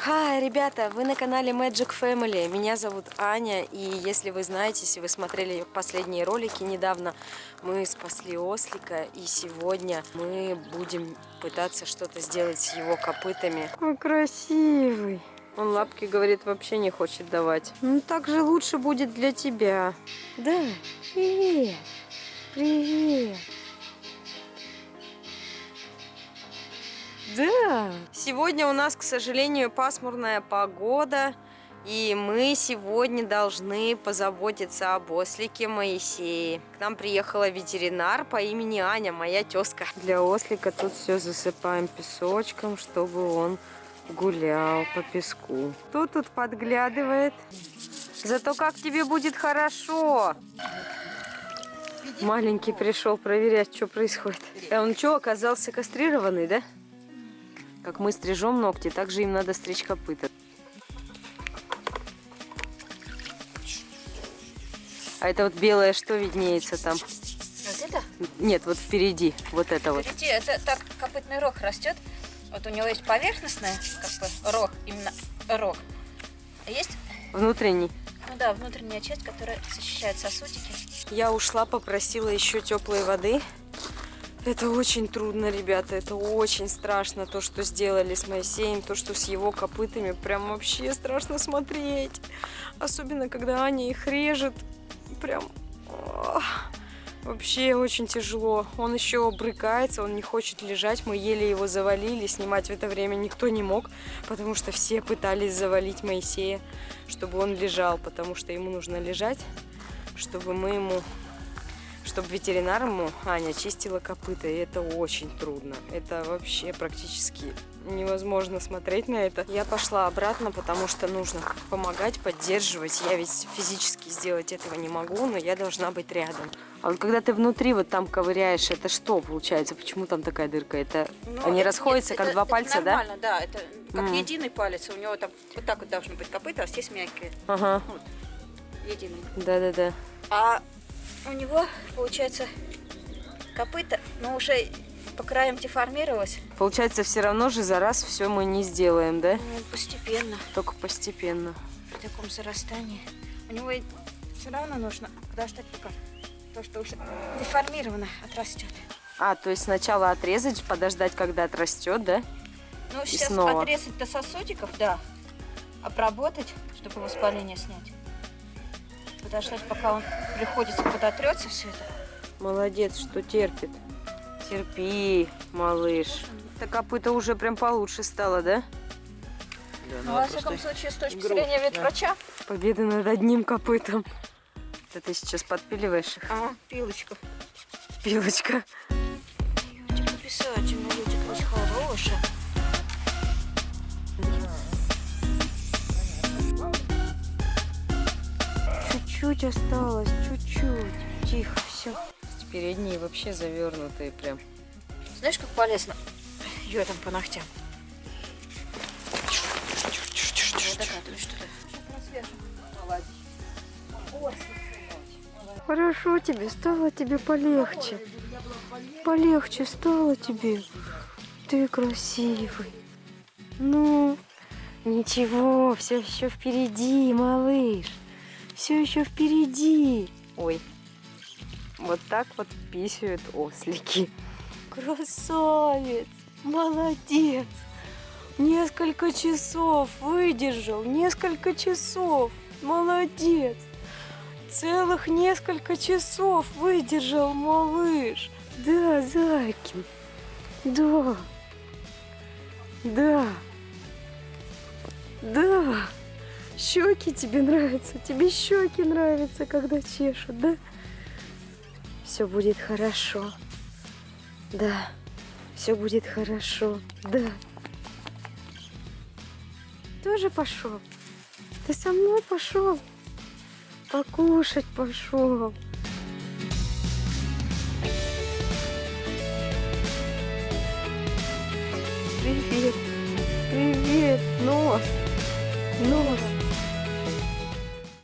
Хай, ребята, вы на канале Magic Family. Меня зовут Аня, и если вы знаете, если вы смотрели последние ролики недавно, мы спасли ослика, и сегодня мы будем пытаться что-то сделать с его копытами. Ой, красивый. Он лапки, говорит, вообще не хочет давать. Ну, так же лучше будет для тебя. Да, привет, привет. Да. Сегодня у нас, к сожалению, пасмурная погода. И мы сегодня должны позаботиться об ослике Моисее. К нам приехала ветеринар по имени Аня, моя тезка. Для ослика тут все засыпаем песочком, чтобы он гулял по песку. Кто тут подглядывает? Зато как тебе будет хорошо. Маленький пришел проверять, что происходит. А он что, оказался кастрированный, да? Как мы стрижем ногти, так же им надо стричь копыта. А это вот белое что виднеется там? Вот это? Нет, вот впереди, вот это вот. Впереди, это так копытный рог растет. Вот у него есть поверхностная, как бы рог, именно рог. А есть, Внутренний. ну да, внутренняя часть, которая защищает сосудики. Я ушла, попросила еще теплой воды. Это очень трудно, ребята, это очень страшно, то, что сделали с Моисеем, то, что с его копытами, прям вообще страшно смотреть. Особенно, когда Аня их режет, прям вообще очень тяжело. Он еще брыкается, он не хочет лежать, мы еле его завалили, снимать в это время никто не мог, потому что все пытались завалить Моисея, чтобы он лежал, потому что ему нужно лежать, чтобы мы ему чтобы ветеринар ему Аня чистила копыта, и это очень трудно. Это вообще практически невозможно смотреть на это. Я пошла обратно, потому что нужно помогать, поддерживать. Я ведь физически сделать этого не могу, но я должна быть рядом. А вот когда ты внутри вот там ковыряешь, это что получается? Почему там такая дырка? Это Ну, они это- расходятся нет, как это- два это пальца, да? нормально, да? это как Мгм. единый палец. У него там вот так вот должны быть копыта, а здесь мягкие. Ага, Вот, единый. да-да-да. А у него, получается, копыта, но уже по краям деформировалось. Получается, все равно же за раз все мы не сделаем, да? Ну, постепенно, Только постепенно. в таком зарастании. У него все равно нужно подождать, пока то, что уже деформировано, отрастет. А, то есть сначала отрезать, подождать, когда отрастет, да? Ну, сейчас снова. отрезать до сосудиков, да. Обработать, чтобы воспаление снять. Подождать, пока он приходится, подотрется все это. Молодец, что терпит. Терпи, малыш. Так копыта уже прям получше стало, да? Ну, во всяком случае, с точки зрения ветврача. Победа над одним копытом. Это ты сейчас подпиливаешь их? А, пилочка. Пилочка. Ютик обязательно, Ютик вас хорошая. Чуть-чуть осталось, чуть-чуть. Тихо, все. Передние вообще завернутые прям. Знаешь, как полезно? Ее там по ногтям. Хорошо тебе, стало тебе полегче. Полегче стало тебе. Ты красивый. Ну, ничего, все еще впереди, малыш. Все еще впереди. Ой, вот так вот писают ослики. Красавец, молодец. Несколько часов выдержал, несколько часов. Молодец. Целых несколько часов выдержал малыш. Да, зайки. Да. Да. Да. Щеки тебе нравятся. Тебе щеки нравятся, когда чешут, да? Все будет хорошо. Да. Все будет хорошо. Да. Тоже пошел. Ты со мной пошел. Покушать пошел. Привет.